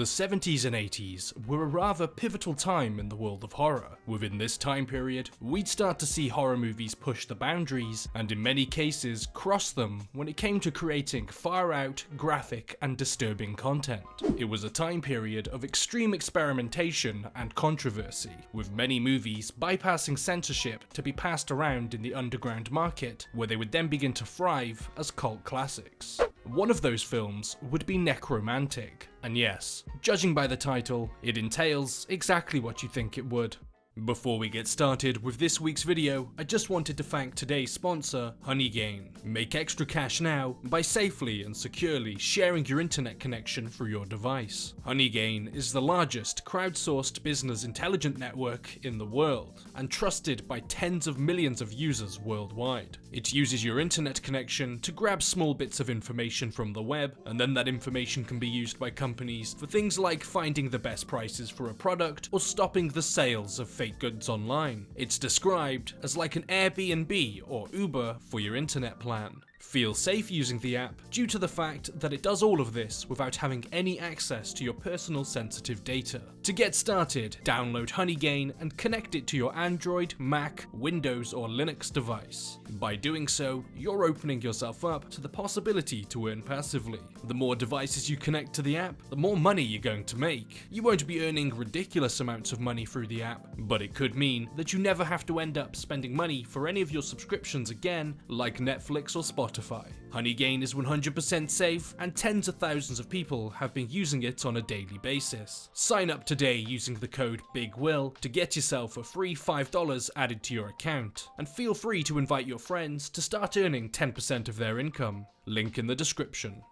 The 70s and 80s were a rather pivotal time in the world of horror. Within this time period, we'd start to see horror movies push the boundaries, and in many cases cross them when it came to creating far out, graphic, and disturbing content. It was a time period of extreme experimentation and controversy, with many movies bypassing censorship to be passed around in the underground market, where they would then begin to thrive as cult classics. One of those films would be Nekromantik, and yes, judging by the title, it entails exactly what you think it would. Before we get started with this week's video, I just wanted to thank today's sponsor, Honeygain. Make extra cash now by safely and securely sharing your internet connection through your device. Honeygain is the largest crowdsourced business intelligence network in the world, and trusted by tens of millions of users worldwide. It uses your internet connection to grab small bits of information from the web, and then that information can be used by companies for things like finding the best prices for a product or stopping the sales of fake goods online. It's described as like an Airbnb or Uber for your internet plan. Feel safe using the app due to the fact that it does all of this without having any access to your personal sensitive data. To get started, download Honeygain and connect it to your Android, Mac, Windows or Linux device. By doing so, you're opening yourself up to the possibility to earn passively. The more devices you connect to the app, the more money you're going to make. You won't be earning ridiculous amounts of money through the app, but it could mean that you never have to end up spending money for any of your subscriptions again, like Netflix or Spotify. Honeygain is 100% safe and tens of thousands of people have been using it on a daily basis. Sign up today using the code BIGWILL to get yourself a free $5 added to your account and feel free to invite your friends to start earning 10% of their income. Link in the description.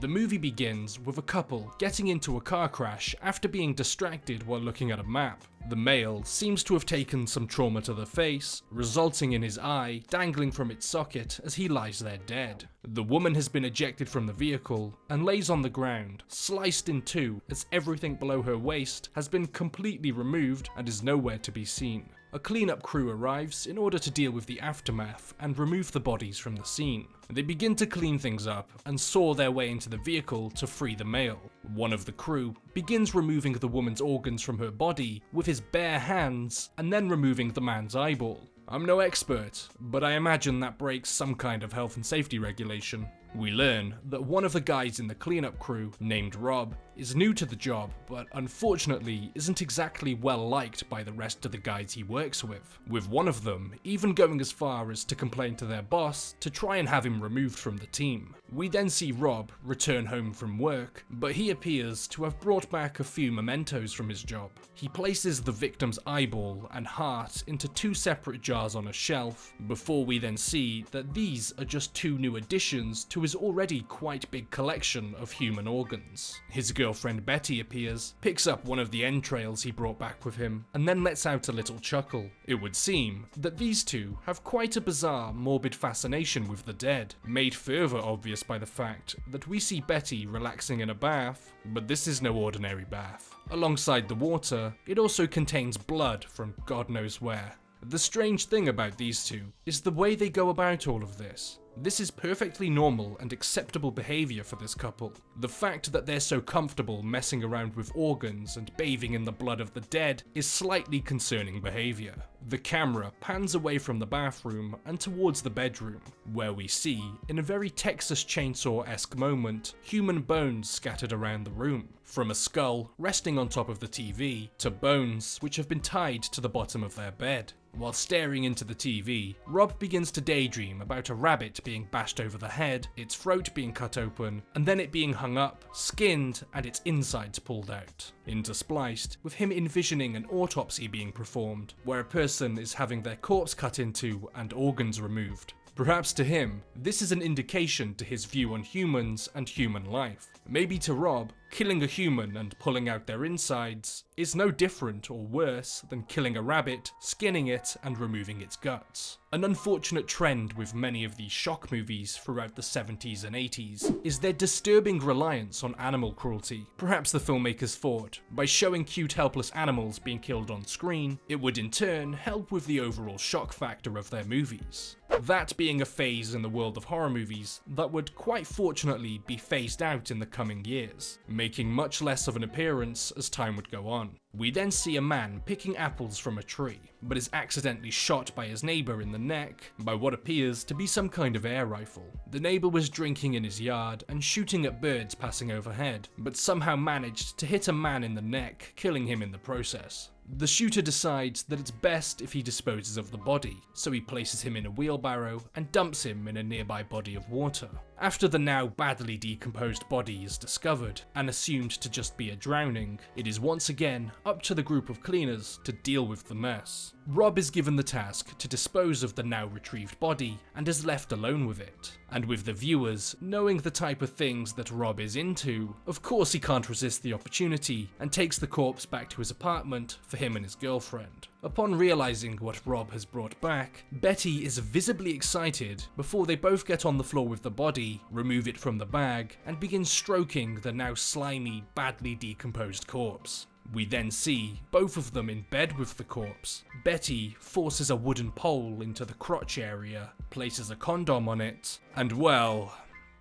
The movie begins with a couple getting into a car crash after being distracted while looking at a map. The male seems to have taken some trauma to the face, resulting in his eye dangling from its socket as he lies there dead. The woman has been ejected from the vehicle and lays on the ground, sliced in two as everything below her waist has been completely removed and is nowhere to be seen. A cleanup crew arrives in order to deal with the aftermath and remove the bodies from the scene. They begin to clean things up and saw their way into the vehicle to free the male. One of the crew begins removing the woman's organs from her body with his bare hands and then removing the man's eyeball. I'm no expert, but I imagine that breaks some kind of health and safety regulation. We learn that one of the guys in the cleanup crew, named Rob, is new to the job, but unfortunately isn't exactly well liked by the rest of the guys he works with, with one of them even going as far as to complain to their boss to try and have him removed from the team. We then see Rob return home from work, but he appears to have brought back a few mementos from his job. He places the victim's eyeball and heart into two separate jars on a shelf, before we then see that these are just two new additions to his already quite big collection of human organs. His girlfriend Betty appears, picks up one of the entrails he brought back with him, and then lets out a little chuckle. It would seem that these two have quite a bizarre, morbid fascination with the dead, made further obvious by the fact that we see Betty relaxing in a bath, but this is no ordinary bath. Alongside the water, it also contains blood from God knows where. The strange thing about these two is the way they go about all of this. This is perfectly normal and acceptable behaviour for this couple. The fact that they're so comfortable messing around with organs and bathing in the blood of the dead is slightly concerning behaviour. The camera pans away from the bathroom and towards the bedroom, where we see, in a very Texas Chainsaw-esque moment, human bones scattered around the room. From a skull resting on top of the TV, to bones which have been tied to the bottom of their bed. While staring into the TV, Rob begins to daydream about a rabbit being bashed over the head, its throat being cut open, and then it being hung up, skinned, and its insides pulled out. Interspliced with him envisioning an autopsy being performed, where a person is having their corpse cut into and organs removed. Perhaps to him, this is an indication to his view on humans and human life. Maybe to Rob, killing a human and pulling out their insides is no different or worse than killing a rabbit, skinning it, and removing its guts. An unfortunate trend with many of these shock movies throughout the 70s and 80s is their disturbing reliance on animal cruelty. Perhaps the filmmakers thought, by showing cute helpless animals being killed on screen, it would in turn help with the overall shock factor of their movies. That being a phase in the world of horror movies that would quite fortunately be phased out in the coming years. Making much less of an appearance as time would go on. We then see a man picking apples from a tree, but is accidentally shot by his neighbour in the neck by what appears to be some kind of air rifle. The neighbour was drinking in his yard and shooting at birds passing overhead, but somehow managed to hit a man in the neck, killing him in the process. The shooter decides that it's best if he disposes of the body, so he places him in a wheelbarrow and dumps him in a nearby body of water. After the now badly decomposed body is discovered and assumed to just be a drowning, it is once again up to the group of cleaners to deal with the mess. Rob is given the task to dispose of the now retrieved body and is left alone with it. And with the viewers knowing the type of things that Rob is into, of course he can't resist the opportunity and takes the corpse back to his apartment for him and his girlfriend. Upon realizing what Rob has brought back, Betty is visibly excited before they both get on the floor with the body, remove it from the bag, and begin stroking the now slimy, badly decomposed corpse. We then see both of them in bed with the corpse. Betty forces a wooden pole into the crotch area, places a condom on it, and well,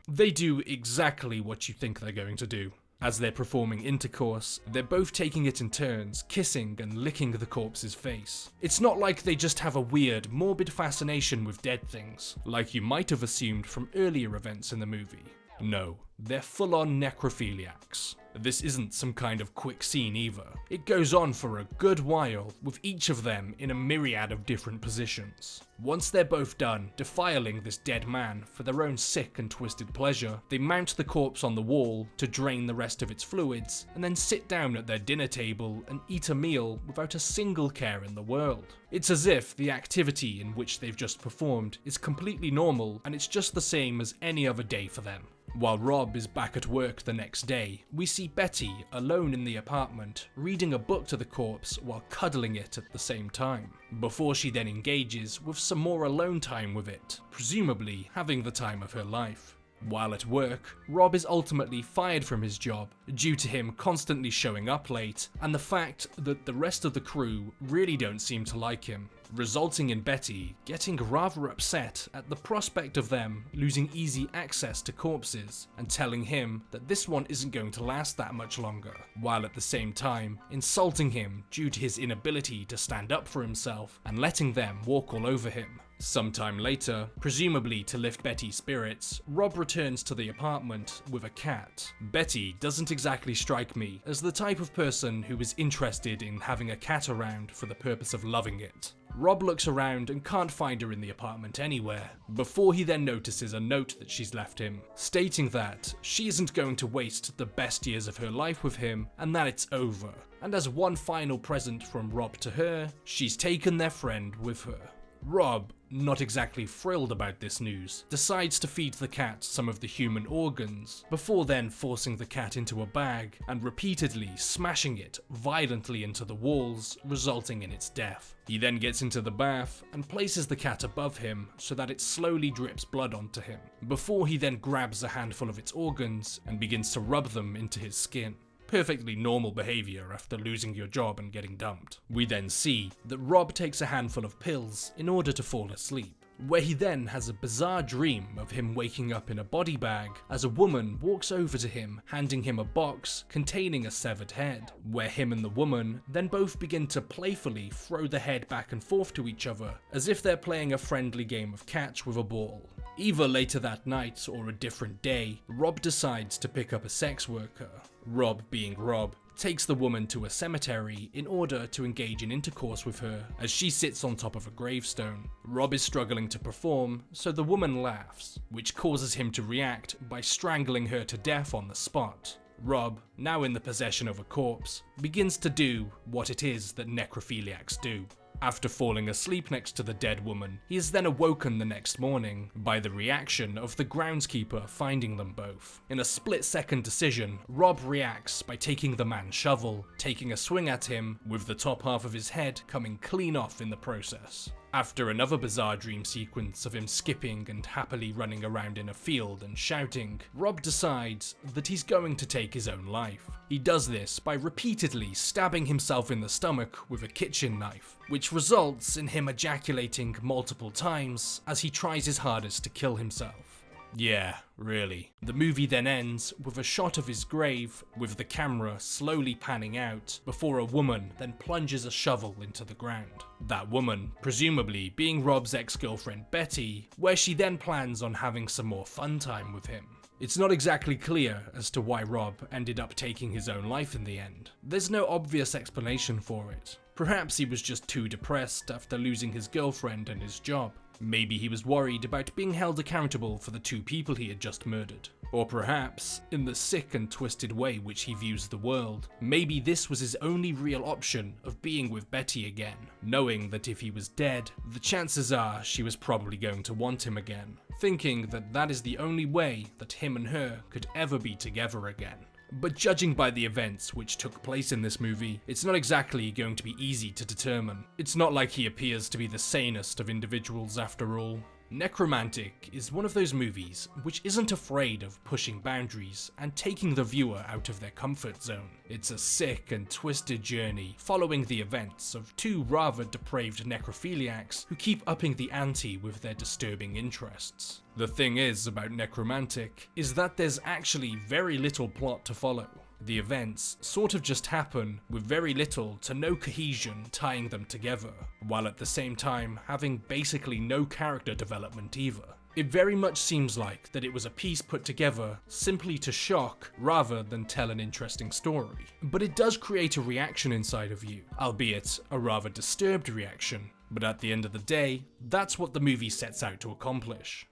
they do exactly what you think they're going to do. As they're performing intercourse, they're both taking it in turns, kissing and licking the corpse's face. It's not like they just have a weird, morbid fascination with dead things, like you might have assumed from earlier events in the movie. No, they're full on necrophiliacs. This isn't some kind of quick scene either. It goes on for a good while, with each of them in a myriad of different positions. Once they're both done defiling this dead man for their own sick and twisted pleasure, they mount the corpse on the wall to drain the rest of its fluids, and then sit down at their dinner table and eat a meal without a single care in the world. It's as if the activity in which they've just performed is completely normal and it's just the same as any other day for them. While Rob is back at work the next day, we see Betty alone in the apartment, reading a book to the corpse while cuddling it at the same time, before she then engages with some more alone time with it, presumably having the time of her life. While at work, Rob is ultimately fired from his job due to him constantly showing up late and the fact that the rest of the crew really don't seem to like him, resulting in Betty getting rather upset at the prospect of them losing easy access to corpses and telling him that this one isn't going to last that much longer, while at the same time insulting him due to his inability to stand up for himself and letting them walk all over him. Sometime later, presumably to lift Betty's spirits, Rob returns to the apartment with a cat. Betty doesn't exactly strike me as the type of person who is interested in having a cat around for the purpose of loving it. Rob looks around and can't find her in the apartment anywhere, before he then notices a note that she's left him, stating that she isn't going to waste the best years of her life with him and that it's over. And as one final present from Rob to her, she's taken their friend with her. Rob, not exactly thrilled about this news, decides to feed the cat some of the human organs, before then forcing the cat into a bag and repeatedly smashing it violently into the walls, resulting in its death. He then gets into the bath and places the cat above him so that it slowly drips blood onto him, before he then grabs a handful of its organs and begins to rub them into his skin perfectly normal behaviour after losing your job and getting dumped. We then see that Rob takes a handful of pills in order to fall asleep where he then has a bizarre dream of him waking up in a body bag as a woman walks over to him, handing him a box containing a severed head, where him and the woman then both begin to playfully throw the head back and forth to each other, as if they're playing a friendly game of catch with a ball. Either later that night or a different day, Rob decides to pick up a sex worker. Rob, being Rob, takes the woman to a cemetery in order to engage in intercourse with her as she sits on top of a gravestone. Rob is struggling to perform, so the woman laughs, which causes him to react by strangling her to death on the spot. Rob, now in the possession of a corpse, begins to do what it is that necrophiliacs do. After falling asleep next to the dead woman, he is then awoken the next morning by the reaction of the groundskeeper finding them both. In a split second decision, Rob reacts by taking the man's shovel, taking a swing at him, with the top half of his head coming clean off in the process. After another bizarre dream sequence of him skipping and happily running around in a field and shouting, Rob decides that he's going to take his own life. He does this by repeatedly stabbing himself in the stomach with a kitchen knife, which results in him ejaculating multiple times as he tries his hardest to kill himself. Yeah, really. The movie then ends with a shot of his grave, with the camera slowly panning out, before a woman then plunges a shovel into the ground. That woman, presumably being Rob's ex-girlfriend Betty, where she then plans on having some more fun time with him. It's not exactly clear as to why Rob ended up taking his own life in the end. There's no obvious explanation for it. Perhaps he was just too depressed after losing his girlfriend and his job. Maybe he was worried about being held accountable for the two people he had just murdered. Or perhaps, in the sick and twisted way which he views the world, maybe this was his only real option of being with Betty again, knowing that if he was dead, the chances are she was probably going to want him again, thinking that that is the only way that him and her could ever be together again. But judging by the events which took place in this movie, it's not exactly going to be easy to determine. It's not like he appears to be the sanest of individuals after all. Nekromantik is one of those movies which isn't afraid of pushing boundaries and taking the viewer out of their comfort zone. It's a sick and twisted journey following the events of two rather depraved necrophiliacs who keep upping the ante with their disturbing interests. The thing is about Nekromantik is that there's actually very little plot to follow. The events sort of just happen with very little to no cohesion tying them together, while at the same time having basically no character development either. It very much seems like that it was a piece put together simply to shock rather than tell an interesting story. But it does create a reaction inside of you, albeit a rather disturbed reaction. But at the end of the day, that's what the movie sets out to accomplish.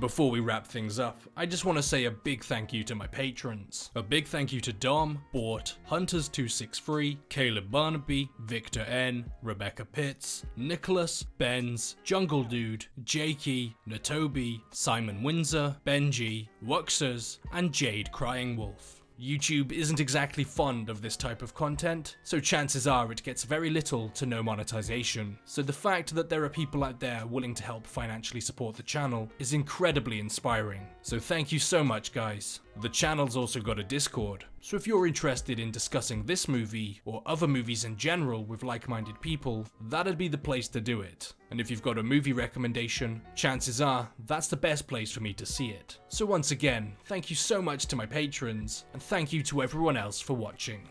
Before we wrap things up, I just want to say a big thank you to my patrons. A big thank you to Dom, Bort, Hunters263, Caleb Barnaby, Victor N, Rebecca Pitts, Nicholas, Benz, Jungle Dude, Jakey, Natobi, Simon Windsor, Benji, Wuxers, and Jade Crying Wolf. YouTube isn't exactly fond of this type of content, so chances are it gets very little to no monetization. So the fact that there are people out there willing to help financially support the channel is incredibly inspiring. So thank you so much guys. The channel's also got a Discord, so if you're interested in discussing this movie or other movies in general with like-minded people, that'd be the place to do it. And if you've got a movie recommendation, chances are that's the best place for me to see it. So once again, thank you so much to my patrons, and thank you to everyone else for watching.